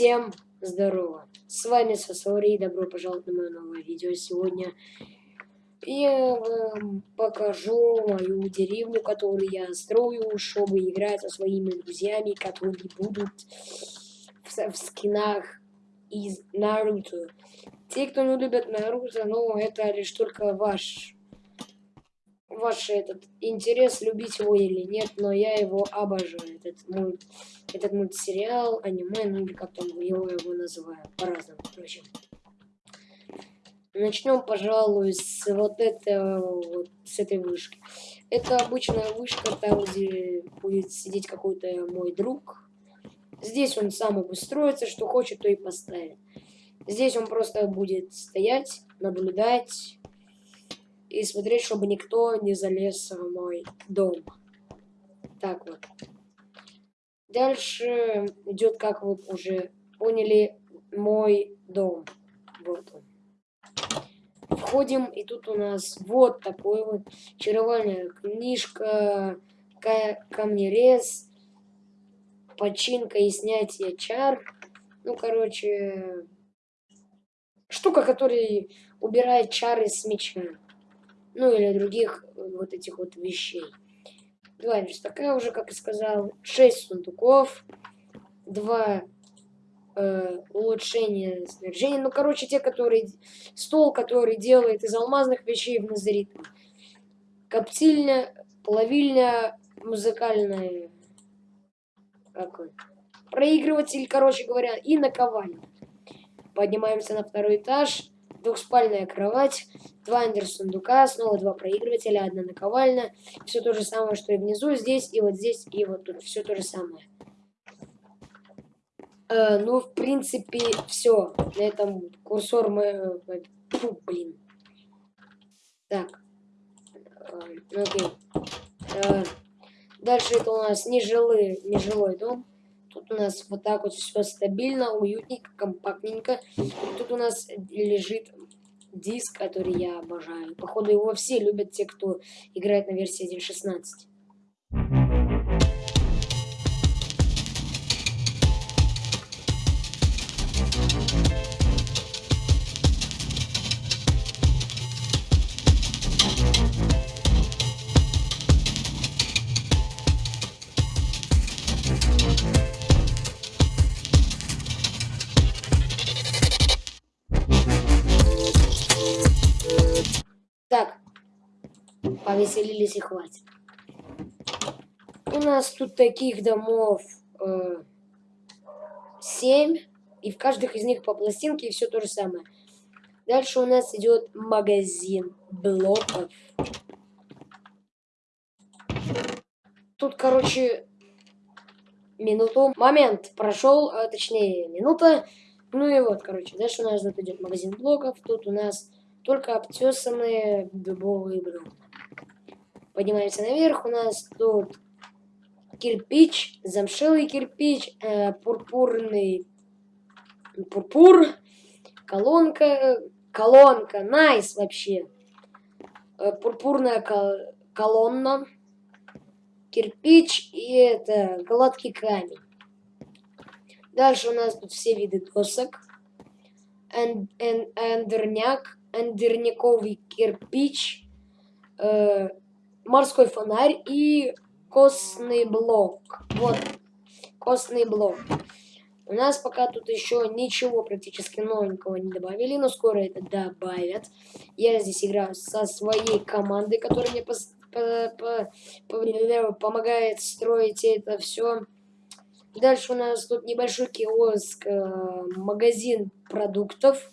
Всем здорово! С вами Сосори, добро пожаловать на мое новое видео. Сегодня я вам покажу мою деревню, которую я строю, чтобы играть со своими друзьями, которые будут в, в скинах из Наруто. Те, кто не любит Наруто, ну, это лишь только ваш ваш этот интерес, любить его или нет, но я его обожаю. Этот, мульт, этот мультсериал, аниме, ну или как там его, его называю, по-разному, короче. Начнем, пожалуй, с вот этого, вот, с этой вышки. Это обычная вышка, там, где будет сидеть какой-то мой друг. Здесь он сам обустроится, что хочет, то и поставит. Здесь он просто будет стоять, наблюдать, и смотреть, чтобы никто не залез в мой дом. Так вот. Дальше идет, как вы уже поняли, мой дом. Вот он. Входим, и тут у нас вот такой вот чаровальная книжка, камнерез, починка и снятие чар. Ну, короче, штука, которая убирает чары с меча ну или других э, вот этих вот вещей. Два такая уже, как и сказал, 6 сундуков, два э, улучшения снаряжения, ну короче те, которые, стол, который делает из алмазных вещей в назарит, коптильня, плавильня, музыкальная, какой, проигрыватель, короче говоря, и наковальня. Поднимаемся на второй этаж, двухспальная кровать, два сундука, снова два проигрывателя, одна наковальня. Все то же самое, что и внизу, здесь, и вот здесь, и вот тут. Все то же самое. Э, ну, в принципе, все. На этом курсор мы... Э, фу, блин. Так. Э, окей. Э, дальше это у нас нежилый, нежилой дом. Тут у нас вот так вот все стабильно, уютненько, компактненько. Тут у нас лежит диск, который я обожаю. Походу его все любят те, кто играет на версии 1.16. повеселились и хватит. У нас тут таких домов э, 7, и в каждых из них по пластинке, и все то же самое. Дальше у нас идет магазин блоков. Тут, короче, минуту. Момент прошел, а, точнее, минута. Ну и вот, короче, дальше у нас тут идет магазин блоков. Тут у нас только обтесанные дубовые бревна. Поднимаемся наверх, у нас тут кирпич, замшелый кирпич, э, пурпурный пурпур, колонка, колонка, найс вообще, э, пурпурная кол колонна, кирпич и это гладкий камень. Дальше у нас тут все виды досок, энд, энд, эндерняк, андерниковый кирпич, э, морской фонарь и костный блок. Вот, костный блок. У нас пока тут еще ничего практически новенького не добавили, но скоро это добавят. Я здесь играю со своей командой, которая мне по по по по помогает строить это все. Дальше у нас тут небольшой киоск, э, магазин продуктов.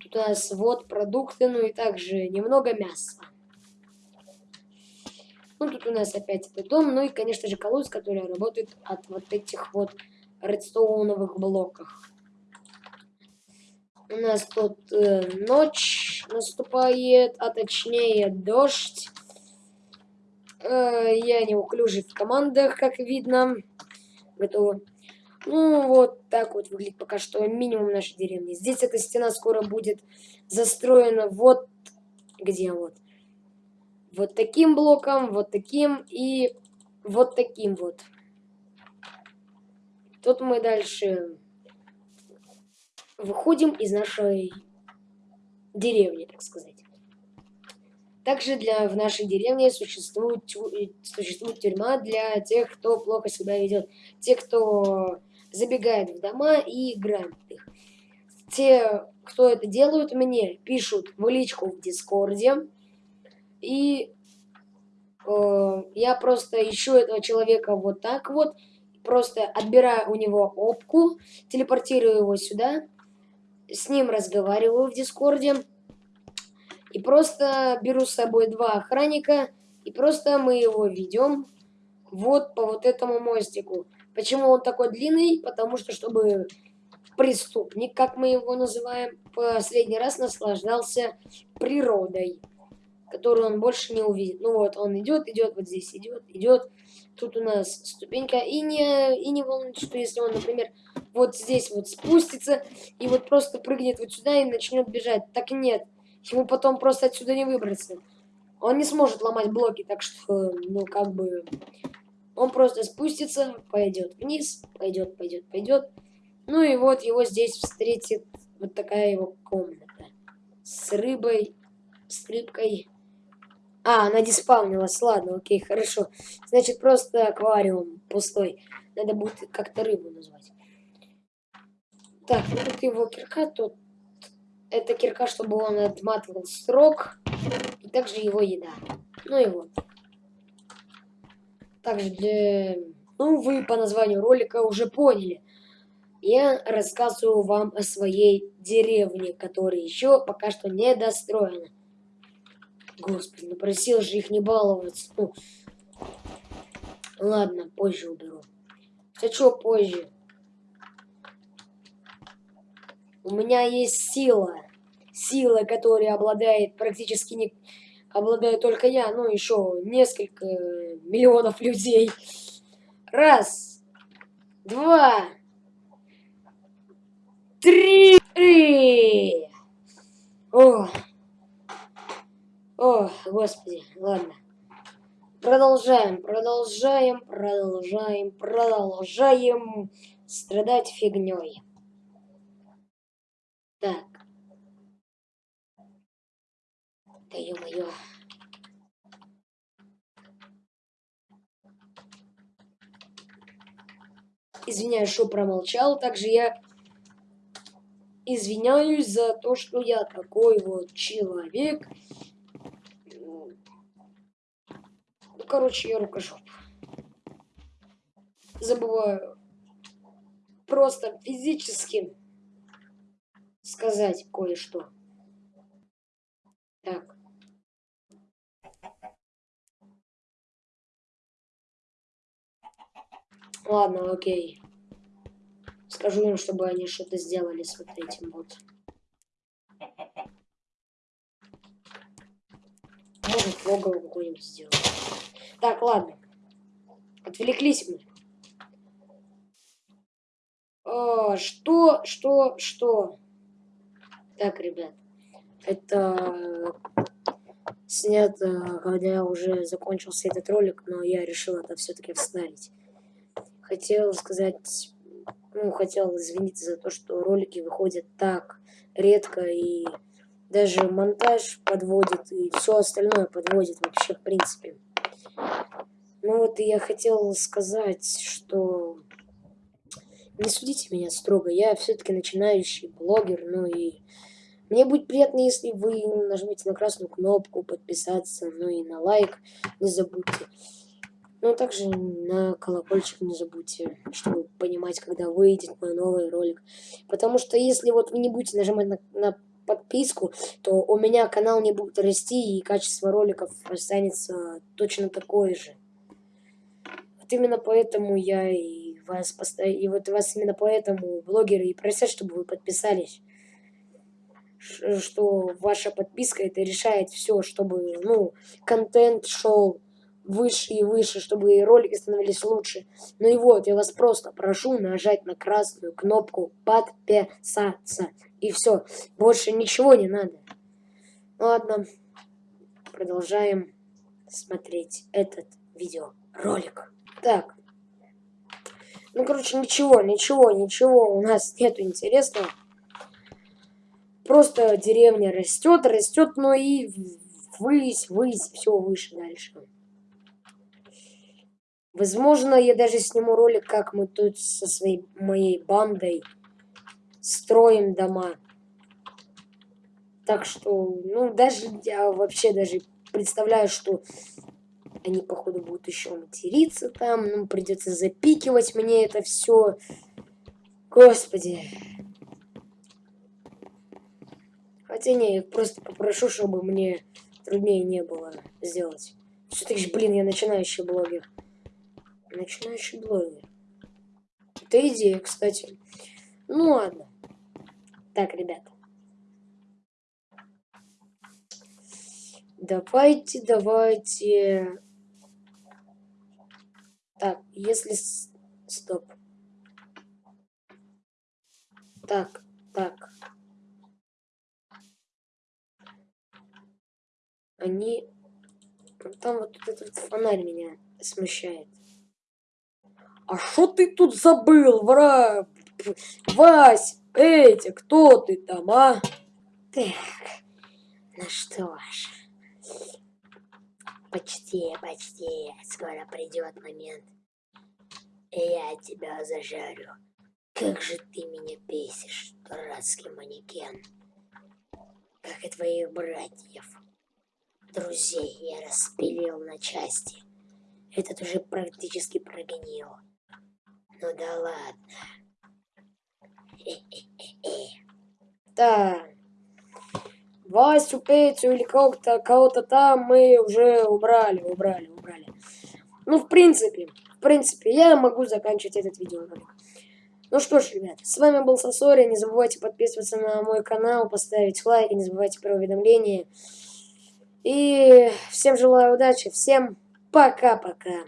Тут у нас вот продукты, ну и также немного мяса. Ну, тут у нас опять этот дом, ну и, конечно же, колодец, который работает от вот этих вот редстоуновых блоках. У нас тут э, ночь наступает, а точнее дождь. Э, я неуклюжий в командах, как видно. Готово. Ну, вот так вот выглядит пока что минимум нашей деревни. Здесь эта стена скоро будет застроена вот где вот. Вот таким блоком, вот таким и вот таким вот. Тут мы дальше выходим из нашей деревни, так сказать. Также для, в нашей деревне существует, существует тюрьма для тех, кто плохо себя ведет. Те, кто забегает в дома и играет их. Те, кто это делают, мне пишут в личку в Дискорде. И э, я просто ищу этого человека вот так вот. Просто отбираю у него опку, телепортирую его сюда. С ним разговариваю в Дискорде. И просто беру с собой два охранника, и просто мы его ведем вот по вот этому мостику. Почему он такой длинный? Потому что, чтобы преступник, как мы его называем, последний раз наслаждался природой, которую он больше не увидит. Ну вот, он идет, идет, вот здесь идет, идет. Тут у нас ступенька, и не, и не волнуйтесь, что если он, например, вот здесь вот спустится, и вот просто прыгнет вот сюда и начнет бежать. Так нет, Ему потом просто отсюда не выбраться. Он не сможет ломать блоки, так что, ну, как бы... Он просто спустится, пойдет вниз, пойдет, пойдет, пойдет. Ну и вот его здесь встретит вот такая его комната. С рыбой, с рыбкой. А, она диспавнилась, ладно, окей, хорошо. Значит, просто аквариум пустой. Надо будет как-то рыбу назвать. Так, ну тут его кирка, тут это кирка, чтобы он отматывал срок. И также его еда. Ну и вот. Также для... Ну, вы по названию ролика уже поняли. Я рассказываю вам о своей деревне, которая еще пока что не достроена. Господи, ну просил же их не баловаться. Ну, ладно, позже уберу. Хочу позже. У меня есть сила. Сила, которой обладает практически не... Обладаю только я, ну еще несколько миллионов людей. Раз, два, три. О, о, господи, ладно. Продолжаем, продолжаем, продолжаем, продолжаем страдать фигней. Так. Да ё-моё. Извиняюсь, что промолчал. Также я извиняюсь за то, что я такой вот человек. Ну, короче, я рукожоп. Забываю просто физически сказать кое-что. Так. Ладно, окей. Скажу им, чтобы они что-то сделали с вот этим вот. Может, логово какое-нибудь сделать. Так, ладно. Отвлеклись мы. А, что, что, что? Так, ребят, это снято, когда я уже закончился этот ролик, но я решил это все-таки вставить. Хотел сказать, ну, хотел извиниться за то, что ролики выходят так редко, и даже монтаж подводит, и все остальное подводит вообще, в принципе. Ну вот и я хотел сказать, что не судите меня строго, я все-таки начинающий блогер, ну и мне будет приятно, если вы нажмете на красную кнопку подписаться, ну и на лайк не забудьте. Ну а также на колокольчик не забудьте, чтобы понимать, когда выйдет мой новый ролик. Потому что если вот вы не будете нажимать на, на подписку, то у меня канал не будет расти и качество роликов останется точно такое же. Вот именно поэтому я и вас и вот вас именно поэтому блогеры и просят, чтобы вы подписались что ваша подписка это решает все, чтобы, ну, контент шел выше и выше, чтобы и ролики становились лучше. Ну и вот, я вас просто прошу нажать на красную кнопку подписаться. И все, больше ничего не надо. Ладно, продолжаем смотреть этот видеоролик. Так, ну, короче, ничего, ничего, ничего у нас нету интересного. просто деревня растет, растет, но и ввысь, ввысь, все выше дальше. Возможно, я даже сниму ролик, как мы тут со своей моей бандой строим дома. Так что, ну, даже я вообще даже представляю, что они, походу, будут еще материться там. Ну, придется запикивать мне это все. Господи. Хотя не, я просто попрошу, чтобы мне труднее не было сделать. Все-таки, блин, я начинающий блогер. Начинающий блогер. Это идея, кстати. Ну ладно. Так, ребята. Давайте, давайте. Так, если... Стоп. Так, так. Они... Там вот этот фонарь меня смущает. А что ты тут забыл, вра? Вась, Эти, кто ты там, а? Так, ну что ж. Почти, почти. Скоро придет момент. И я тебя зажарю. Как же ты меня бесишь, дурацкий манекен. Как и твоих братьев. Друзей я распилил на части. Этот уже практически прогнил. Ну да ладно. Да. Васю, Петю или кого-то кого, -то, там мы уже убрали, убрали, убрали. Ну, в принципе, в принципе, я могу заканчивать этот видеоролик. Ну что ж, ребят, с вами был Сосори. Не забывайте подписываться на мой канал, поставить лайк, не забывайте про уведомления. И всем желаю удачи, всем пока-пока.